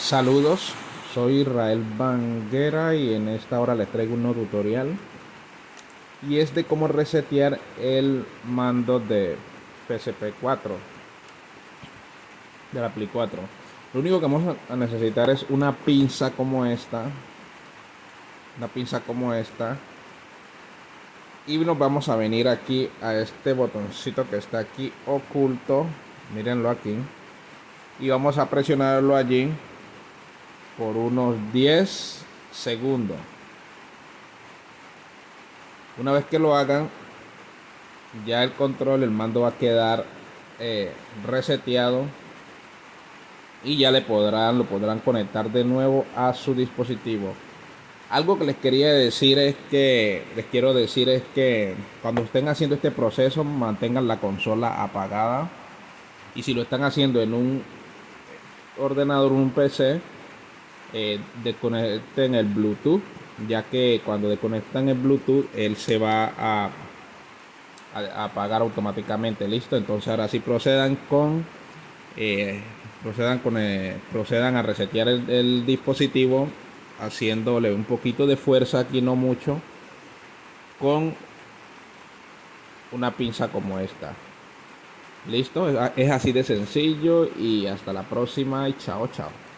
Saludos, soy Israel Banguera y en esta hora les traigo un nuevo tutorial. Y es de cómo resetear el mando de PSP 4 de la Play 4 lo único que vamos a necesitar es una pinza como esta una pinza como esta. Y nos vamos a venir aquí a este botoncito que está aquí oculto. Mírenlo aquí. Y vamos a presionarlo allí por unos 10 segundos. Una vez que lo hagan, ya el control, el mando va a quedar eh, reseteado y ya le podrán, lo podrán conectar de nuevo a su dispositivo. Algo que les quería decir es que, les quiero decir es que cuando estén haciendo este proceso, mantengan la consola apagada. Y si lo están haciendo en un ordenador, un PC, eh, desconecten el Bluetooth, ya que cuando desconectan el Bluetooth, él se va a, apagar automáticamente. Listo, entonces ahora sí procedan con eh, procedan con eh, procedan a resetear el, dispositivo haciéndole un poquito de fuerza aquí no mucho con una pinza como esta listo es así de sencillo y hasta la próxima y chao chao